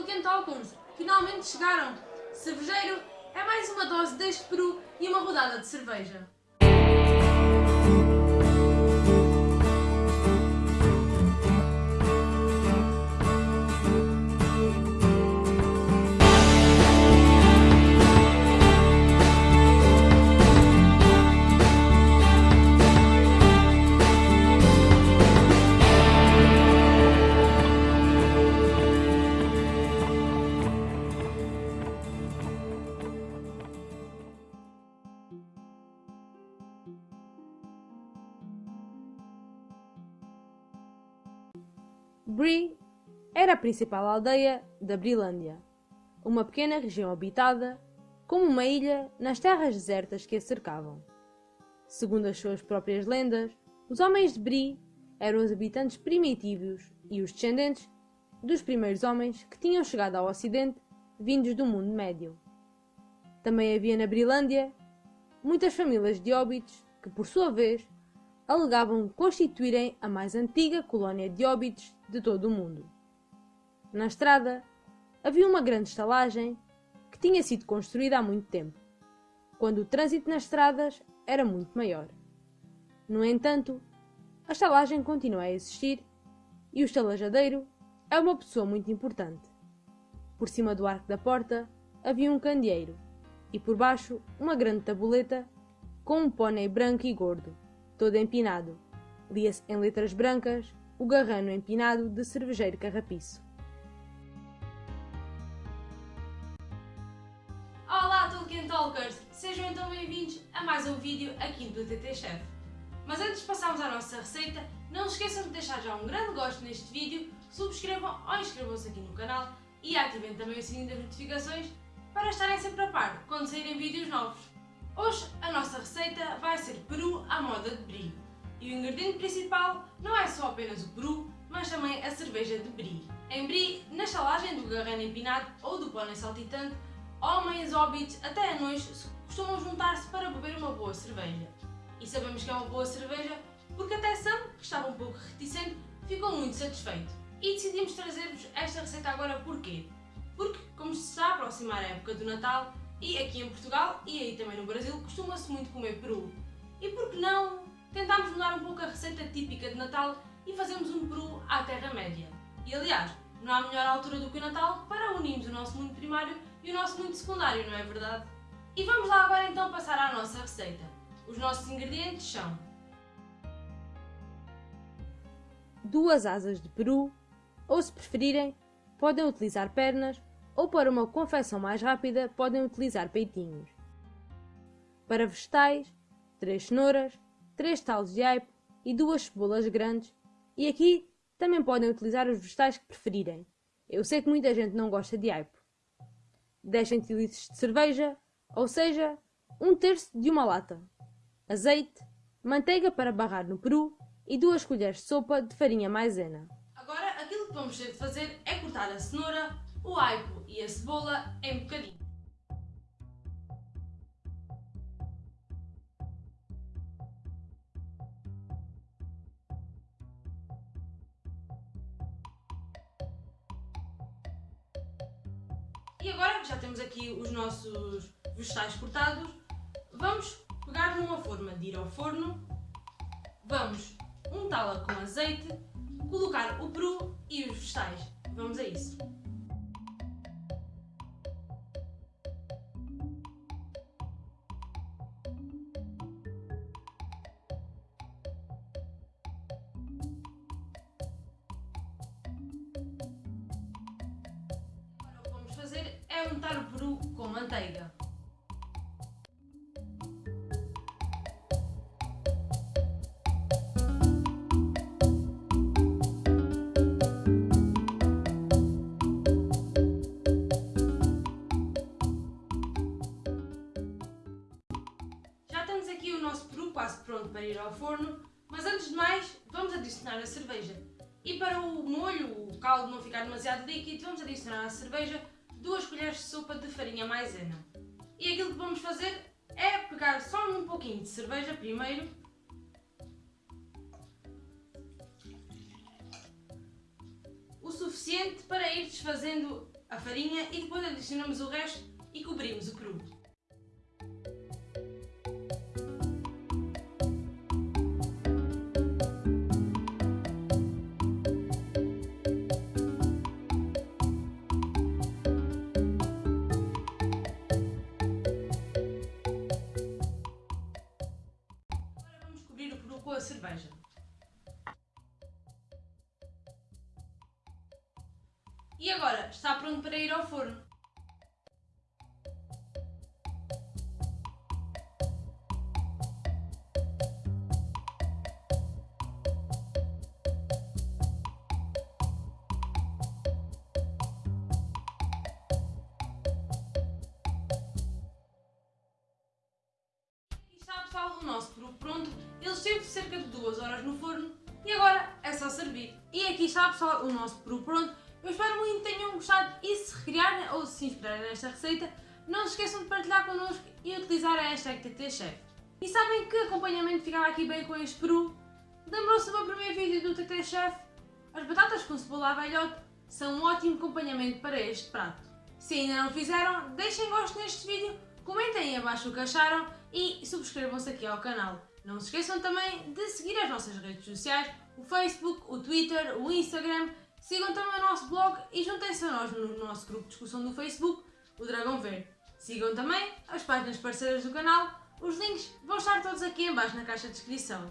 Tolkien Talkons, finalmente chegaram! Cervejeiro é mais uma dose deste peru e uma rodada de cerveja. Bree era a principal aldeia da Brilândia, uma pequena região habitada como uma ilha nas terras desertas que a cercavam. Segundo as suas próprias lendas, os homens de Bree eram os habitantes primitivos e os descendentes dos primeiros homens que tinham chegado ao Ocidente vindos do mundo médio. Também havia na Brilândia muitas famílias de hobbits que, por sua vez, alegavam constituírem a mais antiga colónia de hobbits de todo o mundo. Na estrada havia uma grande estalagem que tinha sido construída há muito tempo, quando o trânsito nas estradas era muito maior. No entanto, a estalagem continua a existir e o estalajadeiro é uma pessoa muito importante. Por cima do arco da porta havia um candeeiro e por baixo uma grande tabuleta com um pônei branco e gordo, todo empinado. Lia-se em letras brancas o garrano empinado de cervejeiro carrapiço. Olá Tolkien Talkers! Sejam então bem-vindos a mais um vídeo aqui do TT Chef. Mas antes de passarmos à nossa receita, não se esqueçam de deixar já um grande gosto neste vídeo, subscrevam ou inscrevam-se aqui no canal e ativem também o sininho das notificações para estarem sempre a par quando saírem vídeos novos. Hoje a nossa receita vai ser peru à moda de brie. E o ingrediente principal não é só apenas o peru, mas também a cerveja de brie. Em brie, na estalagem do garrano empinado ou do pônei saltitante, homens, hobbits, até anões costumam juntar-se para beber uma boa cerveja. E sabemos que é uma boa cerveja porque até Sam, que estava um pouco reticente, ficou muito satisfeito. E decidimos trazer-vos esta receita agora porquê? Porque, como se está a aproximar a época do Natal, e aqui em Portugal e aí também no Brasil costuma-se muito comer peru. E por que não tentámos mudar um pouco a receita típica de Natal e fazemos um peru à Terra-média? E aliás, não há melhor altura do que o Natal para unirmos o nosso mundo primário e o nosso mundo secundário, não é verdade? E vamos lá agora então passar à nossa receita. Os nossos ingredientes são duas asas de peru, ou se preferirem, podem utilizar pernas ou para uma confecção mais rápida podem utilizar peitinhos. Para vegetais, 3 cenouras, 3 talos de aipo e 2 cebolas grandes e aqui também podem utilizar os vegetais que preferirem. Eu sei que muita gente não gosta de aipo. 10 centilitros de cerveja, ou seja, um terço de uma lata. Azeite, manteiga para barrar no peru e 2 colheres de sopa de farinha maisena. Agora aquilo que vamos ter de fazer é cortar a cenoura, o aipo e a cebola em bocadinho. E agora que já temos aqui os nossos vegetais cortados, vamos pegar numa forma de ir ao forno, vamos untá-la com azeite, colocar o peru e os vegetais. Vamos a isso. É untar o peru com manteiga. Já temos aqui o nosso peru quase pronto para ir ao forno, mas antes de mais vamos adicionar a cerveja. E para o molho, o caldo não ficar demasiado líquido, vamos adicionar à cerveja 2 colheres de sopa de farinha maisena. E aquilo que vamos fazer é pegar só um pouquinho de cerveja primeiro. O suficiente para ir desfazendo a farinha e depois adicionamos o resto e cobrimos o cru. E agora está pronto para ir ao forno. Pessoal o nosso peru pronto. Ele esteve cerca de 2 horas no forno e agora é só servir. E aqui está pessoal o nosso peru pronto. Eu espero muito que tenham gostado e se recriarem ou se inspirarem nesta receita, não se esqueçam de partilhar connosco e utilizar a hashtag TTChef. E sabem que acompanhamento ficava aqui bem com este peru? Lembrou-se do meu primeiro vídeo do TT Chef? As batatas com cebola à são um ótimo acompanhamento para este prato. Se ainda não fizeram, deixem gosto neste vídeo, comentem abaixo o que acharam e subscrevam-se aqui ao canal. Não se esqueçam também de seguir as nossas redes sociais, o Facebook, o Twitter, o Instagram, sigam também o nosso blog e juntem-se a nós no nosso grupo de discussão do Facebook, o Dragão Verde. Sigam também as páginas parceiras do canal, os links vão estar todos aqui em baixo na caixa de descrição.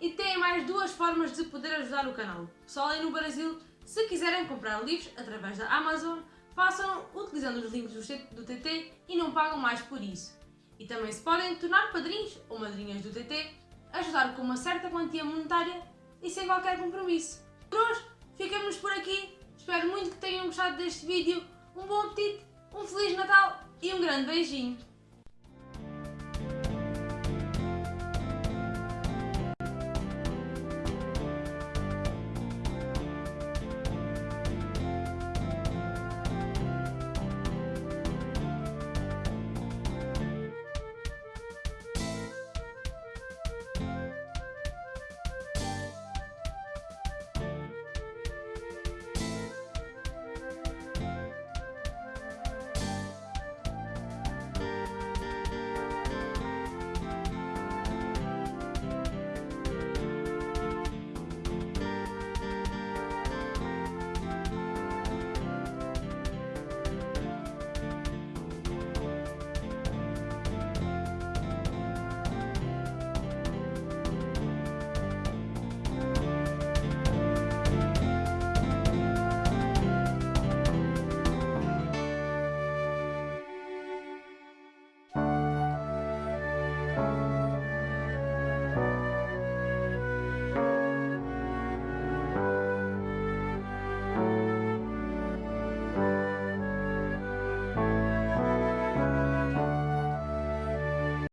E têm mais duas formas de poder ajudar o canal. Pessoal aí no Brasil, se quiserem comprar livros através da Amazon, façam utilizando os links do TT e não pagam mais por isso. E também se podem tornar padrinhos ou madrinhas do TT, ajudar com uma certa quantia monetária e sem qualquer compromisso. Por hoje, ficamos por aqui. Espero muito que tenham gostado deste vídeo. Um bom apetite, um Feliz Natal e um grande beijinho!